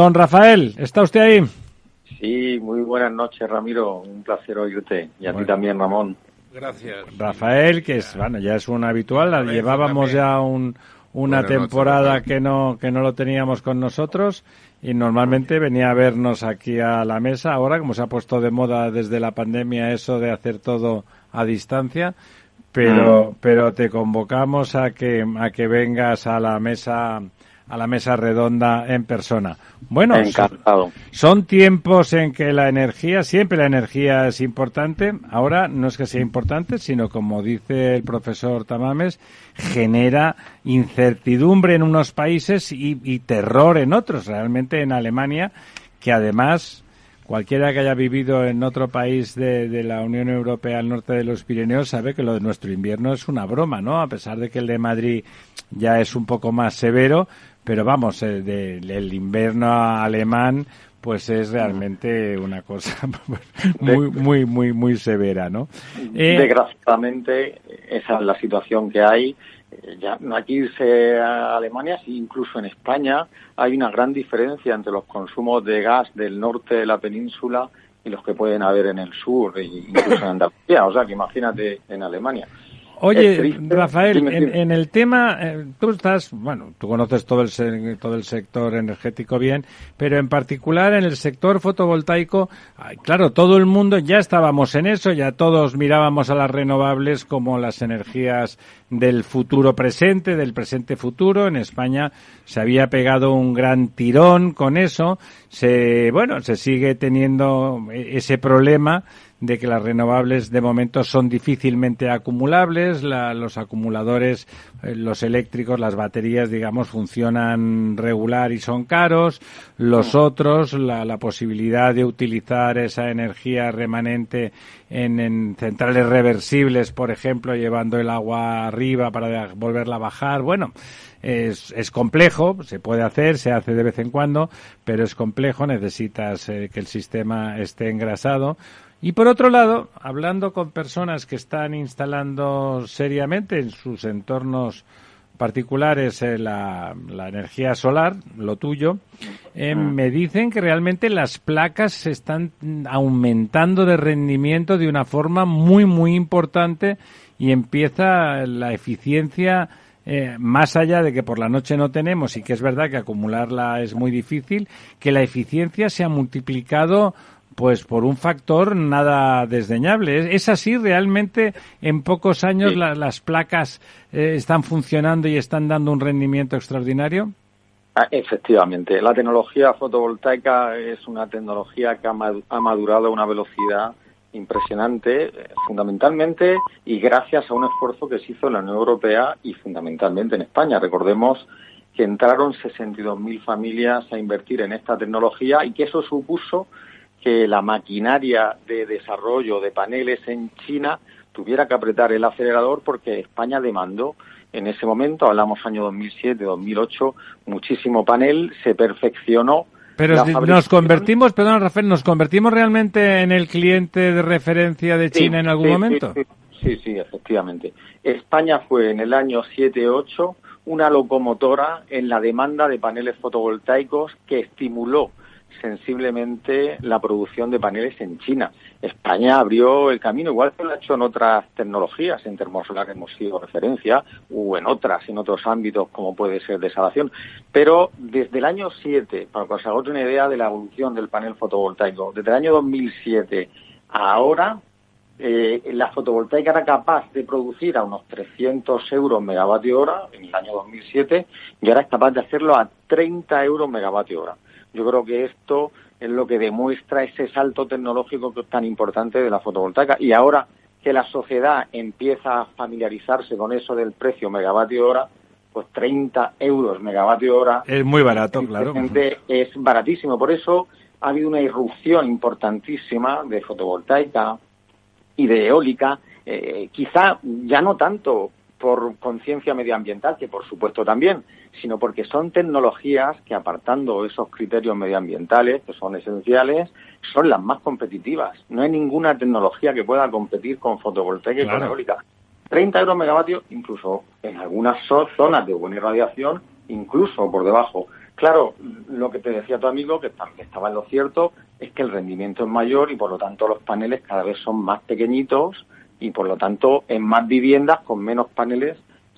Don Rafael, ¿está usted ahí? Sí, muy buenas noches, Ramiro. Un placer oírte. Y a ti también, Ramón. Gracias. Rafael, que es, bueno, ya es un habitual, la llevábamos ya un, una temporada que no que no lo teníamos con nosotros y normalmente venía a vernos aquí a la mesa. Ahora, como se ha puesto de moda desde la pandemia eso de hacer todo a distancia, pero, mm. pero te convocamos a que, a que vengas a la mesa a la mesa redonda en persona. Bueno, Son, tiempos en que la energía, siempre la energía es importante. Ahora no es que sea importante, sino como dice el profesor Tamames, genera incertidumbre en unos países y, y terror en otros. Realmente en Alemania, que además Cualquiera que haya vivido en otro país de, la Unión Europea al norte de los Pirineos sabe que lo de nuestro invierno es una broma, ¿no? A pesar de que el de Madrid ya es un poco más severo, pero vamos, el, el invierno alemán pues es realmente una cosa muy, muy, muy, muy severa, ¿no? Eh, Desgraciadamente, esa es la situación que hay. Eh, ya no aquí irse a Alemania, incluso en España hay una gran diferencia entre los consumos de gas del norte de la península y los que pueden haber en el sur, e incluso en Andalucía. O sea, que imagínate en Alemania. Oye, Rafael, en, el tema, eh, tú estás, bueno, tú conoces todo el, todo el sector energético bien, pero en particular en el sector fotovoltaico, claro, todo el mundo ya estábamos en eso, ya todos mirábamos a las renovables como las energías del futuro presente, del presente futuro. En España se había pegado un gran tirón con eso. Se, bueno, se sigue teniendo ese problema de que las renovables de momento son difícilmente acumulables, los acumuladores, los eléctricos, las baterías, digamos, funcionan regular y son caros, los otros, la, la posibilidad de utilizar esa energía remanente en, en, centrales reversibles, por ejemplo, llevando el agua arriba para volverla a bajar, bueno, es, es complejo, se puede hacer, se hace de vez en cuando, pero es complejo, necesitas eh, que el sistema esté engrasado. Y por otro lado, hablando con personas que están instalando seriamente en sus entornos particulares eh, la, energía solar, lo tuyo, eh, me dicen que realmente las placas se están aumentando de rendimiento de una forma muy, muy importante y empieza la eficiencia eh, más allá de que por la noche no tenemos y que es verdad que acumularla es muy difícil, que la eficiencia se ha multiplicado pues por un factor nada desdeñable. ¿Es, así realmente en pocos años las placas eh, están funcionando y están dando un rendimiento extraordinario? Ah, efectivamente, la tecnología fotovoltaica es una tecnología que ha madurado a una velocidad impresionante, eh, fundamentalmente y gracias a un esfuerzo que se hizo en la Unión Europea y fundamentalmente en España. Recordemos que entraron 62.000 familias a invertir en esta tecnología y que eso supuso que la maquinaria de desarrollo de paneles en China tuviera que apretar el acelerador porque España demandó en ese momento, hablamos año 2007, 2008, muchísimo panel, se perfeccionó. Pero nos convertimos, perdón Rafael, ¿nos convertimos realmente en el cliente de referencia de China en algún momento? Sí, sí, sí, efectivamente. España fue en el año 7-8 una locomotora en la demanda de paneles fotovoltaicos que estimuló sensiblemente la producción de paneles en China. España abrió el camino, igual que lo ha hecho en otras tecnologías, en termosolar hemos sido referencia, o en otras, en otros ámbitos como puede ser desalación. Pero desde el año 7, para que os hagáis una idea de la evolución del panel fotovoltaico, desde el año 2007 a ahora, eh, la fotovoltaica era capaz de producir a unos 300 euros megavatio hora en el año 2007 y ahora es capaz de hacerlo a 30 euros megavatio hora. Yo creo que esto es lo que demuestra ese salto tecnológico tan importante de la fotovoltaica. Y ahora que la sociedad empieza a familiarizarse con eso del precio megavatio hora, pues 30 euros megavatio hora. Es muy barato, claro. Es baratísimo. Por eso ha habido una irrupción importantísima de fotovoltaica y de eólica. Eh, quizá ya no tanto por conciencia medioambiental, que por supuesto también, sino porque son tecnologías que apartando esos criterios medioambientales, que son esenciales, son las más competitivas. No hay ninguna tecnología que pueda competir con fotovoltaica y con eólica. 30 euros megavatios, incluso en algunas zonas de buena irradiación, incluso por debajo. Claro, lo que te decía tu amigo, que estaba en lo cierto, es que el rendimiento es mayor y por lo tanto los paneles cada vez son más pequeñitos y por lo tanto en más viviendas con menos paneles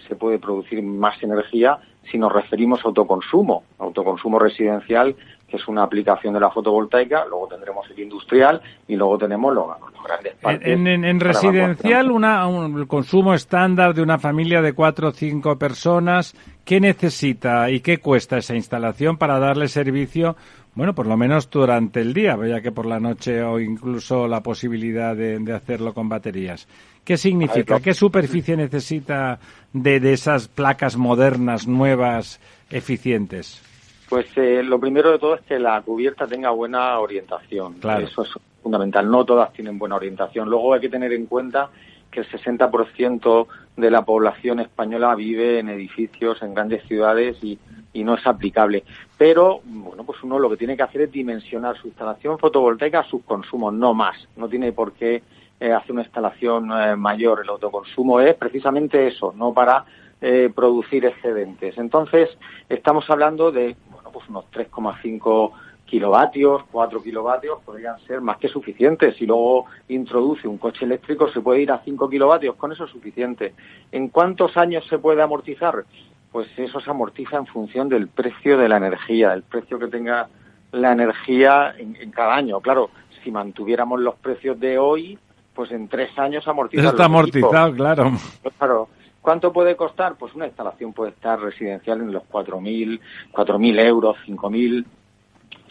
se puede producir más energía si nos referimos a autoconsumo, autoconsumo residencial, que es una aplicación de la fotovoltaica, luego tendremos el industrial y luego tenemos los, grandes parques. En, residencial, una, un, el consumo estándar de una familia de cuatro o cinco personas, ¿qué necesita y qué cuesta esa instalación para darle servicio bueno, por lo menos durante el día, ya que por la noche o incluso la posibilidad de, hacerlo con baterías. ¿Qué significa? ¿Qué superficie necesita de, esas placas modernas, nuevas, eficientes? Pues eh, lo primero de todo es que la cubierta tenga buena orientación. Claro. Eso es fundamental. No todas tienen buena orientación. Luego hay que tener en cuenta que el 60% de la población española vive en edificios en grandes ciudades y y no es aplicable. Pero, bueno, pues uno lo que tiene que hacer es dimensionar su instalación fotovoltaica a sus consumos, no más. No tiene por qué eh, hacer una instalación eh, mayor. El autoconsumo es precisamente eso, no para eh, producir excedentes. Entonces, estamos hablando de, bueno, pues unos 3,5 kilovatios, 4 kilovatios podrían ser más que suficientes. Si luego introduce un coche eléctrico, se puede ir a 5 kilovatios, con eso es suficiente. ¿En cuántos años se puede amortizar? Pues eso se amortiza en función del precio de la energía, el precio que tenga la energía en, cada año. Claro, si mantuviéramos los precios de hoy, pues en tres años amortiza. Eso está amortizado, claro. Claro. ¿Cuánto puede costar? Pues una instalación puede estar residencial en los 4.000, 4.000 euros, 5.000.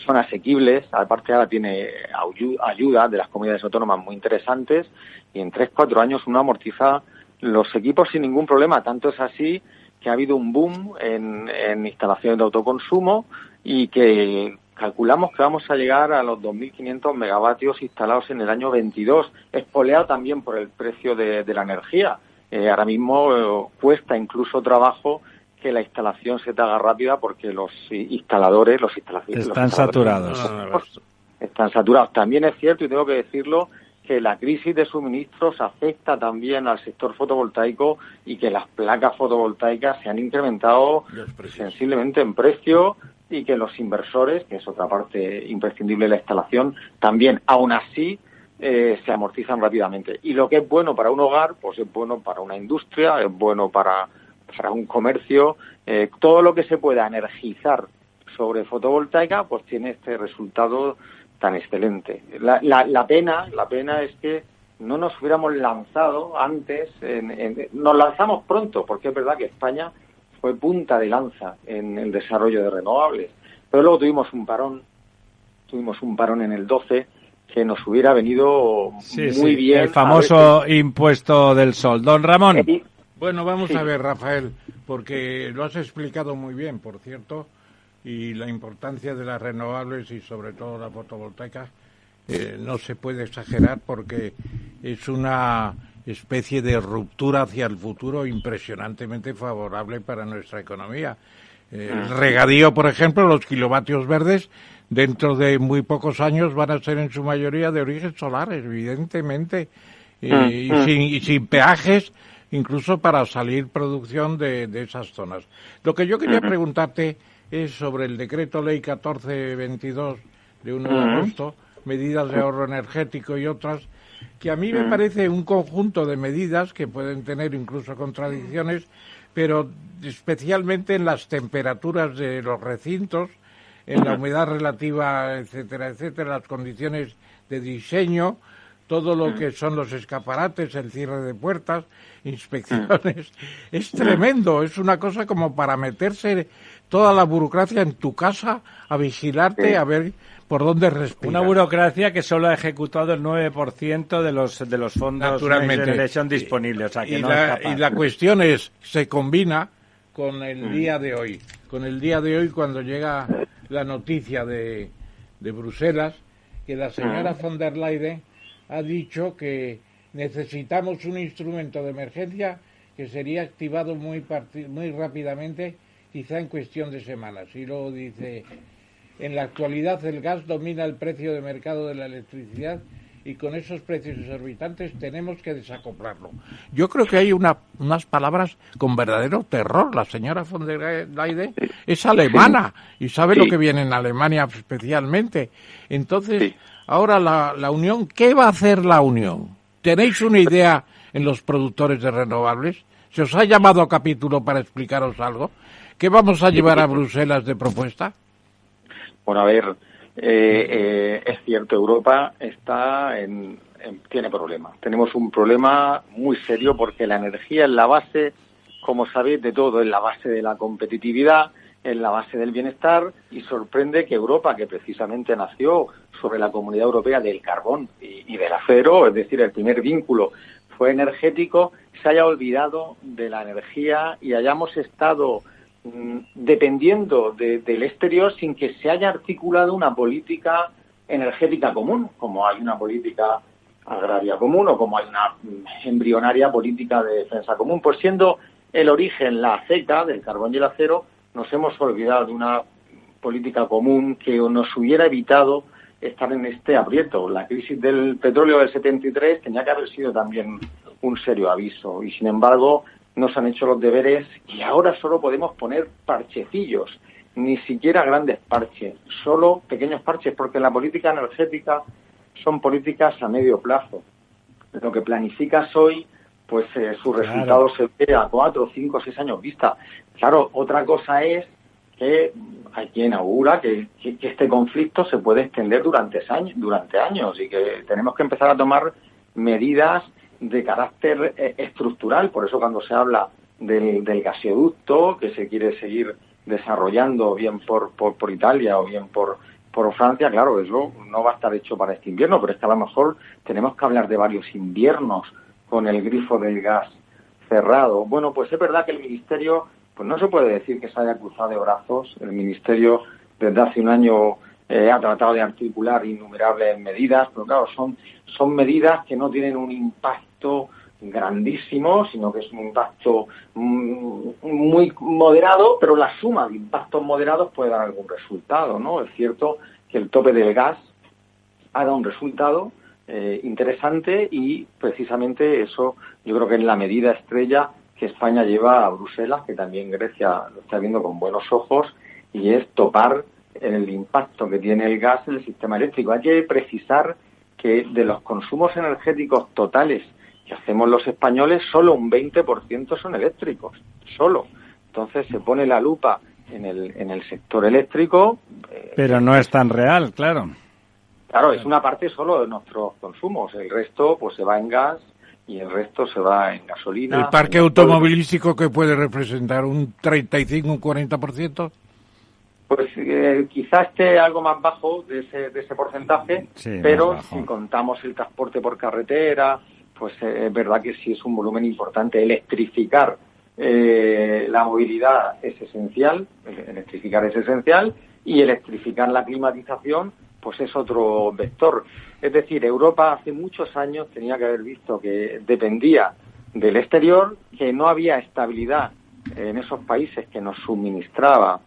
Son asequibles. Aparte ahora tiene ayuda de las comunidades autónomas muy interesantes y en tres, cuatro años uno amortiza los equipos sin ningún problema. Tanto es así que ha habido un boom en, instalaciones de autoconsumo y que calculamos que vamos a llegar a los 2.500 megavatios instalados en el año 22, espoleado también por el precio de, la energía. Eh, ahora mismo eh, cuesta incluso trabajo que la instalación se te haga rápida porque los instaladores, los instalaciones están saturados. Están saturados. También es cierto y tengo que decirlo que la crisis de suministros afecta también al sector fotovoltaico y que las placas fotovoltaicas se han incrementado sensiblemente en precio y que los inversores, que es otra parte imprescindible de la instalación, también, aún así, eh, se amortizan rápidamente. Y lo que es bueno para un hogar, pues es bueno para una industria, es bueno para, para un comercio. Eh, todo lo que se pueda energizar sobre fotovoltaica, pues tiene este resultado tan excelente. La, la, pena, la pena es que no nos hubiéramos lanzado antes, en, nos lanzamos pronto, porque es verdad que España fue punta de lanza en el desarrollo de renovables, pero luego tuvimos un parón, tuvimos un parón en el 12 que nos hubiera venido muy bien. El famoso impuesto del sol. Don Ramón. bueno, vamos a ver, Rafael, porque lo has explicado muy bien, por cierto y la importancia de las renovables y sobre todo la fotovoltaica eh, no se puede exagerar porque es una especie de ruptura hacia el futuro impresionantemente favorable para nuestra economía. el ah. regadío, por ejemplo, los kilovatios verdes, dentro de muy pocos años van a ser en su mayoría de origen solar, evidentemente, y, ah, ah. sin, y, sin, peajes, incluso para salir producción de, de esas zonas. Lo que yo quería preguntarte es sobre el decreto ley 1422 de 1 de agosto, medidas de ahorro energético y otras, que a mí me parece un conjunto de medidas que pueden tener incluso contradicciones, pero especialmente en las temperaturas de los recintos, en la humedad relativa, etcétera, etcétera, las condiciones de diseño, todo lo que son los escaparates, el cierre de puertas, inspecciones. Es tremendo, es una cosa como para meterse toda la burocracia en tu casa a vigilarte, a ver por dónde respirar. Una burocracia que solo ha ejecutado el 9% de los, de los fondos Naturalmente. son disponibles. y, la, cuestión es, se combina con el mm. día de hoy. Con el día de hoy cuando llega la noticia de, de Bruselas que la señora mm. von der Leyen ha dicho que necesitamos un instrumento de emergencia que sería activado muy, muy rápidamente quizá en cuestión de semanas. Y luego dice, en la actualidad el gas domina el precio de mercado de la electricidad y con esos precios exorbitantes tenemos que desacoplarlo. Yo creo que hay una, unas palabras con verdadero terror. La señora von der Leyen es alemana y sabe lo que viene en Alemania especialmente. Entonces, ahora la, la Unión, ¿qué va a hacer la Unión? ¿Tenéis una idea en los productores de renovables? ¿Se os ha llamado a capítulo para explicaros algo? ¿Qué vamos a llevar a Bruselas de propuesta? Bueno, a ver, eh, eh, es cierto, Europa está en, tiene problemas. Tenemos un problema muy serio porque la energía es la base, como sabéis, de todo, es la base de la competitividad, es la base del bienestar y sorprende que Europa, que precisamente nació sobre la Comunidad Europea del carbón y, y del acero, es decir, el primer vínculo fue energético, se haya olvidado de la energía y hayamos estado Mm, dependiendo del exterior sin que se haya articulado una política energética común, como hay una política agraria común o como hay una embrionaria política de defensa común. Pues siendo el origen la aceita del carbón y el acero, nos hemos olvidado de una política común que nos hubiera evitado estar en este aprieto. La crisis del petróleo del 73 tenía que haber sido también un serio aviso y, sin embargo, no se han hecho los deberes y ahora solo podemos poner parchecillos, ni siquiera grandes parches, solo pequeños parches, porque la política energética son políticas a medio plazo. Lo que planificas hoy, pues eh, su resultado se ve a cuatro, cinco, seis años vista. Claro, otra cosa es que hay quien augura que, que, este conflicto se puede extender durante años, durante años y que tenemos que empezar a tomar medidas de carácter eh, estructural. Por eso cuando se habla del, gasoducto que se quiere seguir desarrollando bien por, por, Italia o bien por, por Francia, claro, eso no va a estar hecho para este invierno, pero es que a lo mejor tenemos que hablar de varios inviernos con el grifo del gas cerrado. Bueno, pues es verdad que el Ministerio, pues no se puede decir que se haya cruzado de brazos. El Ministerio desde hace un año eh, ha tratado de articular innumerables medidas, pero claro, son, son medidas que no tienen un impacto grandísimo, sino que es un impacto mm, muy moderado, pero la suma de impactos moderados puede dar algún resultado, ¿no? Es cierto que el tope del gas ha dado un resultado eh, interesante y precisamente eso yo creo que es la medida estrella que España lleva a Bruselas, que también Grecia lo está viendo con buenos ojos, y es topar el impacto que tiene el gas en el sistema eléctrico. Hay que precisar que de los consumos energéticos totales que hacemos los españoles, solo un 20% son eléctricos, solo. Entonces se pone la lupa en el, en el sector eléctrico. Eh, Pero no es tan real, claro. Claro, es una parte solo de nuestros consumos. El resto pues se va en gas y el resto se va en gasolina. ¿El parque automovilístico que puede representar un 35, un 40%? Pues eh, quizá esté algo más bajo de ese, de ese porcentaje, pero si contamos el transporte por carretera, pues eh, es verdad que sí es un volumen importante. Electrificar eh, la movilidad es esencial, electrificar es esencial, y electrificar la climatización, pues es otro vector. Es decir, Europa hace muchos años tenía que haber visto que dependía del exterior, que no había estabilidad en esos países que nos suministraba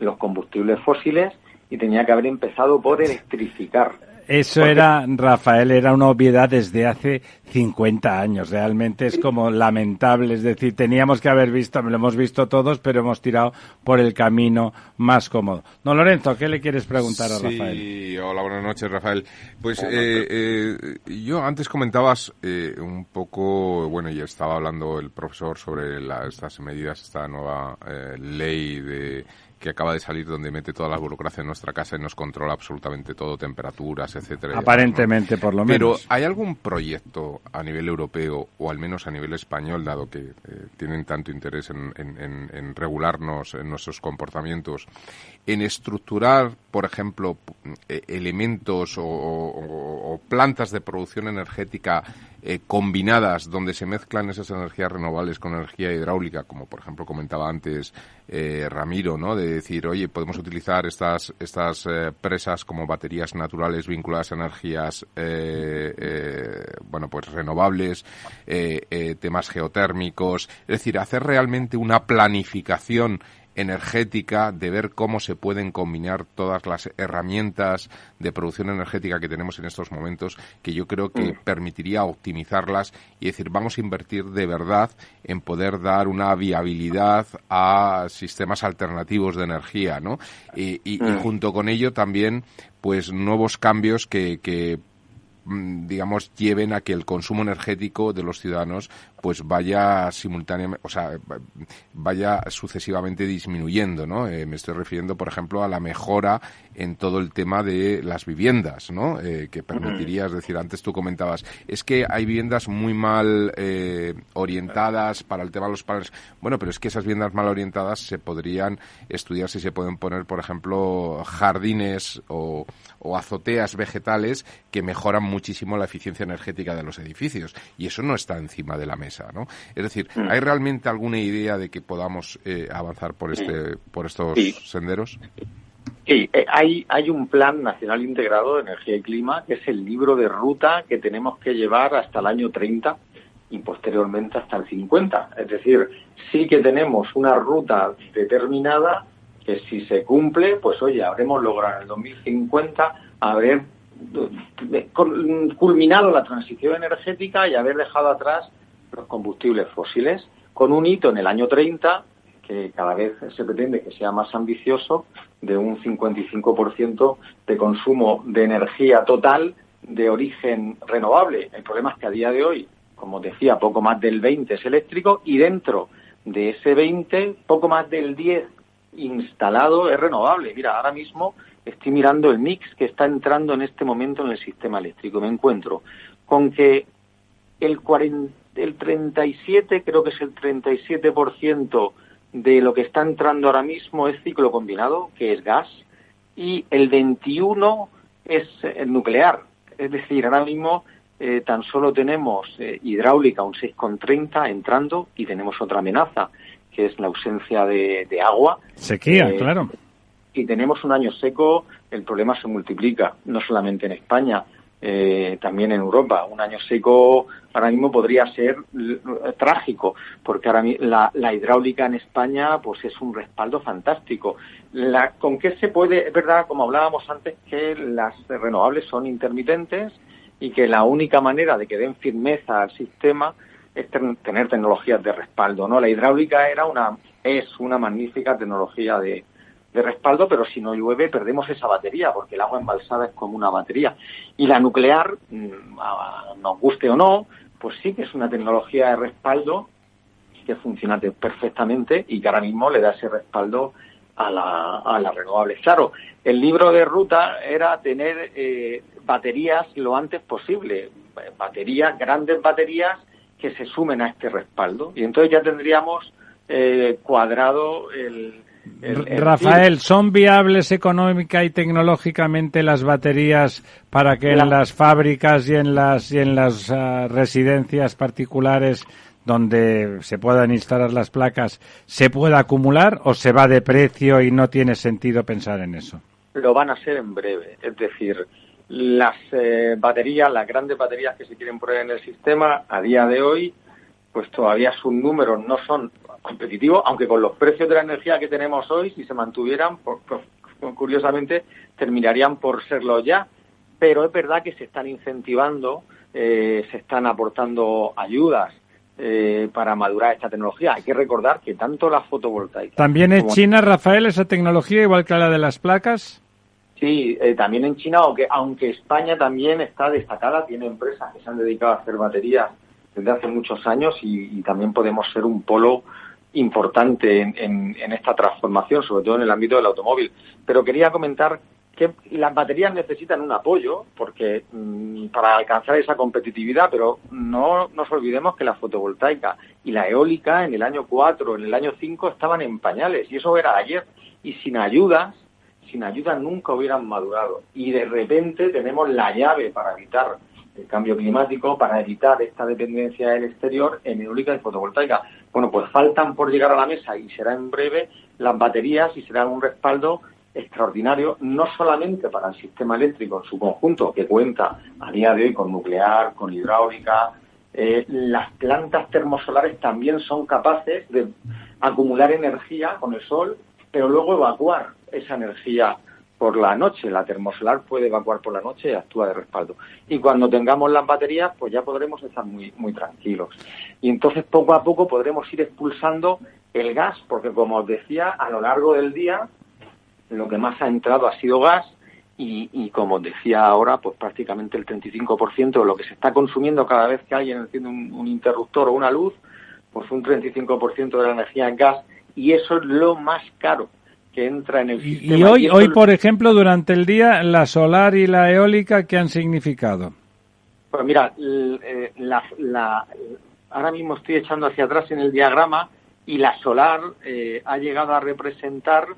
los combustibles fósiles y tenía que haber empezado por electrificar eso era, Rafael, era una obviedad desde hace 50 años. Realmente es como lamentable. Es decir, teníamos que haber visto, lo hemos visto todos, pero hemos tirado por el camino más cómodo. No, Lorenzo, ¿qué le quieres preguntar a Rafael? Sí, hola, buenas noches, Rafael. Pues eh, eh, yo antes comentabas eh, un poco, bueno, ya estaba hablando el profesor sobre estas medidas, esta nueva ley de que acaba de salir donde mete toda la burocracia en nuestra casa y nos controla absolutamente todo, temperaturas, etcétera. Aparentemente, por lo menos. Pero ¿hay algún proyecto a nivel europeo o al menos a nivel español, dado que eh, tienen tanto interés en, regularnos en nuestros comportamientos, en estructurar, por ejemplo, eh, elementos o plantas de producción energética eh, combinadas donde se mezclan esas energías renovables con energía hidráulica, como por ejemplo comentaba antes eh, Ramiro, ¿no? De decir, oye, podemos utilizar estas estas eh, presas como baterías naturales vinculadas a energías, bueno, pues renovables, temas geotérmicos, es decir, hacer realmente una planificación energética, de ver cómo se pueden combinar todas las herramientas de producción energética que tenemos en estos momentos, que yo creo que mm. permitiría optimizarlas y decir, vamos a invertir de verdad en poder dar una viabilidad a sistemas alternativos de energía, ¿no? Y, y, mm. junto con ello también, pues nuevos cambios que, que Mm, digamos, lleven a que el consumo energético de los ciudadanos pues vaya simultáneamente, o sea, vaya sucesivamente disminuyendo, ¿no? Eh, me estoy refiriendo, por ejemplo, a la mejora en todo el tema de las viviendas, ¿no? Eh, que permitiría, es decir, antes tú comentabas, es que hay viviendas muy mal eh, orientadas para el tema de los paneles. Bueno, pero es que esas viviendas mal orientadas se podrían estudiar si se pueden poner, por ejemplo, jardines o, o azoteas vegetales que mejoran muchísimo la eficiencia energética de los edificios. Y eso no está encima de la mesa. Es decir, mm. ¿hay realmente alguna idea de que podamos eh, avanzar por este, por estos senderos? Sí, eh, hay, hay un plan nacional integrado de energía y clima, que es el libro de ruta que tenemos que llevar hasta el año 30 y posteriormente hasta el 50. Es decir, sí que tenemos una ruta determinada que si se cumple, pues oye, habremos logrado en el 2050 haber eh, culminado la transición energética y haber dejado atrás los combustibles fósiles, con un hito en el año 30 que cada vez se pretende que sea más ambicioso, de un 55% de consumo de energía total de origen renovable. El problema es que a día de hoy, como decía, poco más del 20 es eléctrico y dentro de ese 20, poco más del 10 instalado es renovable. Mira, ahora mismo estoy mirando el mix que está entrando en este momento en el sistema eléctrico. Me encuentro con que el 40 el 37, creo que es el 37% de lo que está entrando ahora mismo es ciclo combinado, que es gas, y el 21 es el nuclear. Es decir, ahora mismo eh, tan solo tenemos eh, hidráulica un 6,30 entrando y tenemos otra amenaza, que es la ausencia de, agua. Sequía, eh, claro. Y tenemos un año seco, el problema se multiplica, no solamente en España, eh, también en Europa. Un año seco ahora mismo podría ser trágico, porque ahora la, la, hidráulica en España pues es un respaldo fantástico. La, ¿Con qué se puede? Es verdad, como hablábamos antes, que las renovables son intermitentes y que la única manera de que den firmeza al sistema es tener tecnologías de respaldo. ¿no? La hidráulica era una, es una magnífica tecnología de, de respaldo, pero si no llueve perdemos esa batería, porque el agua embalsada es como una batería. Y la nuclear, mm, nos guste o no, pues sí que es una tecnología de respaldo que funciona perfectamente y que ahora mismo le da ese respaldo a la, a las renovables. Claro, el libro de ruta era tener eh, baterías lo antes posible, baterías, grandes baterías que se sumen a este respaldo. Y entonces ya tendríamos eh, cuadrado el, Rafael, ¿son viables económica y tecnológicamente las baterías para que en las fábricas y en las y en las ah, residencias particulares donde se puedan instalar las placas se pueda acumular o se va de precio y no tiene sentido pensar en eso? Lo van a ser en breve, es decir, las eh, baterías, las grandes baterías que se quieren poner en el sistema a día de hoy pues todavía sus números no son competitivos, aunque con los precios de la energía que tenemos hoy, si se mantuvieran, curiosamente, terminarían por serlo ya. Pero es verdad que se están incentivando, eh, se están aportando ayudas eh, para madurar esta tecnología. Hay que recordar que tanto la fotovoltaica... ¿También es China, Rafael, esa tecnología, igual que la de las placas? Sí, eh, también en China, aunque, aunque España también está destacada, tiene empresas que se han dedicado a hacer baterías desde hace muchos años y, también podemos ser un polo importante en, esta transformación, sobre todo en el ámbito del automóvil. Pero quería comentar que las baterías necesitan un apoyo porque mm, para alcanzar esa competitividad, pero no nos olvidemos que la fotovoltaica y la eólica en el año 4, en el año 5 estaban en pañales y eso era ayer y sin ayudas, sin ayudas nunca hubieran madurado y de repente tenemos la llave para evitar el cambio climático para evitar esta dependencia del exterior en eólica y fotovoltaica. Bueno, pues faltan por llegar a la mesa y será en breve las baterías y será un respaldo extraordinario, no solamente para el sistema eléctrico en su conjunto, que cuenta a día de hoy con nuclear, con hidráulica, eh, las plantas termosolares también son capaces de acumular energía con el sol, pero luego evacuar esa energía por la noche. La termosolar puede evacuar por la noche y actúa de respaldo. Y cuando tengamos las baterías, pues ya podremos estar muy, muy tranquilos. Y entonces poco a poco podremos ir expulsando el gas, porque como os decía, a lo largo del día lo que más ha entrado ha sido gas y, como decía ahora, pues prácticamente el 35% de lo que se está consumiendo cada vez que alguien enciende un, interruptor o una luz, pues un 35% de la energía es gas y eso es lo más caro que entra en el sistema. Y hoy, hoy por ejemplo, durante el día, la solar y la eólica, ¿qué han significado? Pues mira, eh, la, ahora mismo estoy echando hacia atrás en el diagrama y la solar eh, ha llegado a representar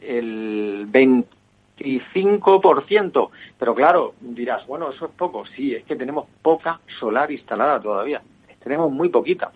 el 25%. Pero claro, dirás, bueno, eso es poco. Sí, es que tenemos poca solar instalada todavía. Tenemos muy poquita.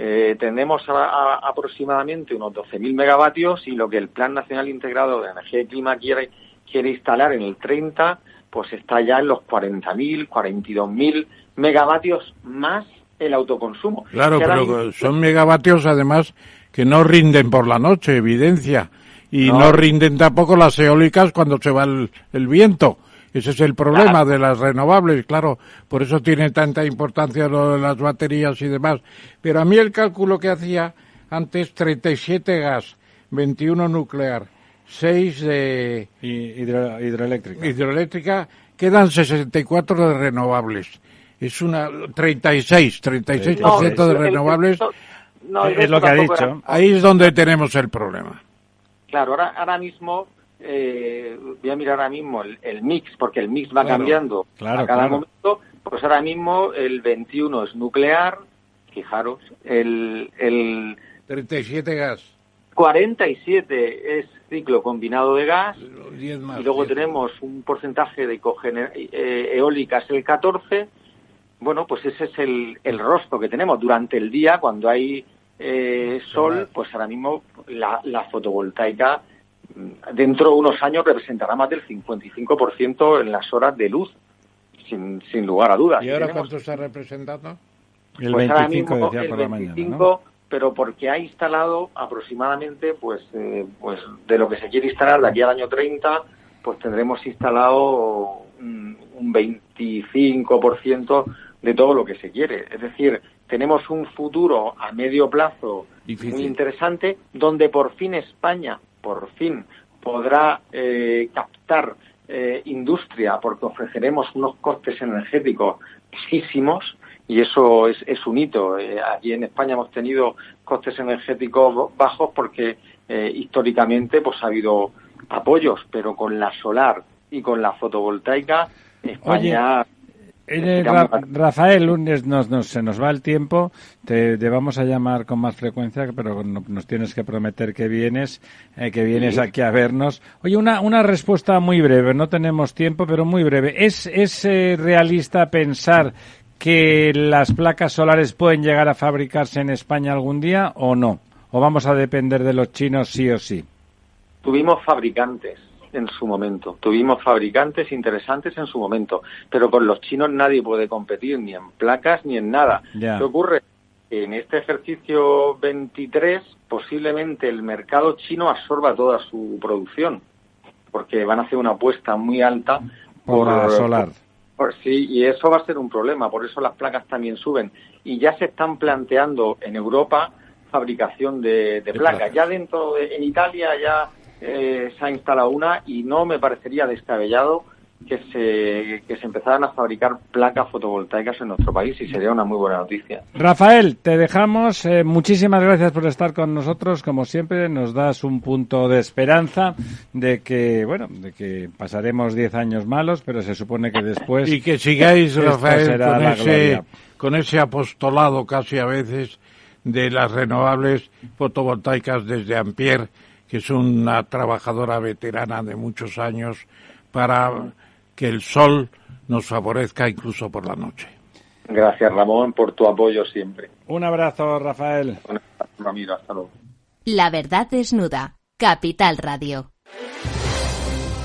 Eh, tenemos aproximadamente unos 12.000 megavatios y lo que el Plan Nacional Integrado de Energía y Clima quiere, quiere instalar en el 30, pues está ya en los 40.000, 42.000 megavatios más el autoconsumo. Claro, pero son megavatios además que no rinden por la noche, evidencia, y no, rinden tampoco las eólicas cuando se va el viento. Ese es el problema de las renovables, claro, por eso tiene tanta importancia lo de las baterías y demás. Pero a mí el cálculo que hacía antes, 37 gas, 21 nuclear, 6 de hidroeléctrica. hidroeléctrica, quedan 64 de renovables. Es una 36, 36% de renovables. es lo que ha dicho. Ahí es donde tenemos el problema. Claro, ahora, ahora mismo eh, voy a mirar ahora mismo el, mix, porque el mix va cambiando a cada momento, pues ahora mismo el 21 es nuclear, fijaros, el, el 37 gas. 47 es ciclo combinado de gas y luego tenemos un porcentaje de eh, eólicas el 14. Bueno, pues ese es el, el rostro que tenemos. Durante el día cuando hay eh, sol, pues ahora mismo la, la fotovoltaica dentro de unos años representará más del 55% en las horas de luz, sin, sin lugar a dudas. ¿Y ahora cuánto está representando? El 25, pues decía por la mañana, pero porque ha instalado aproximadamente, pues, eh, pues de lo que se quiere instalar de aquí al año 30, pues tendremos instalado un, un 25% de todo lo que se quiere. Es decir, tenemos un futuro a medio plazo muy interesante, donde por fin España por fin podrá eh, captar eh, industria porque ofreceremos unos costes energéticos bajísimos y eso es, es un hito. Eh, aquí en España hemos tenido costes energéticos bajos porque históricamente pues ha habido apoyos, pero con la solar y con la fotovoltaica España eh, Rafael, lunes nos, se nos va el tiempo, te, vamos a llamar con más frecuencia, pero nos tienes que prometer que vienes, eh, que vienes aquí a vernos. Oye, una, una respuesta muy breve, no tenemos tiempo, pero muy breve. ¿Es, es eh, realista pensar que las placas solares pueden llegar a fabricarse en España algún día o no? ¿O vamos a depender de los chinos sí o sí? Tuvimos fabricantes en su momento. Tuvimos fabricantes interesantes en su momento, pero con los chinos nadie puede competir ni en placas ni en nada. ¿Qué ocurre? En este ejercicio 23 posiblemente el mercado chino absorba toda su producción, porque van a hacer una apuesta muy alta por, la solar. sí, y eso va a ser un problema, por eso las placas también suben. Y ya se están planteando en Europa fabricación de, placas. Ya dentro de, en Italia ya eh, se ha instalado una y no me parecería descabellado que se, que se empezaran a fabricar placas fotovoltaicas en nuestro país y sería una muy buena noticia. Rafael, te dejamos. Eh, muchísimas gracias por estar con nosotros. Como siempre, nos das un punto de esperanza de que, bueno, de que pasaremos 10 años malos, pero se supone que después. Y que sigáis, Rafael, con ese, con ese apostolado casi a veces de las renovables fotovoltaicas desde Ampier que es una trabajadora veterana de muchos años, para que el sol nos favorezca incluso por la noche. Gracias, Ramón, por tu apoyo siempre. Un abrazo, Rafael. Un abrazo, Ramiro. Hasta luego. La verdad desnuda. Capital Radio.